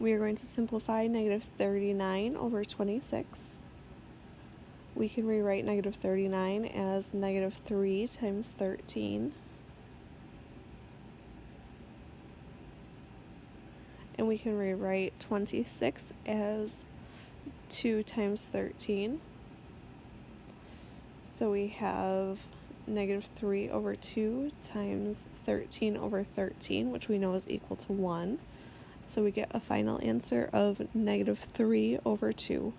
We are going to simplify negative 39 over 26. We can rewrite negative 39 as negative 3 times 13. And we can rewrite 26 as 2 times 13. So we have negative 3 over 2 times 13 over 13, which we know is equal to 1. So we get a final answer of negative 3 over 2.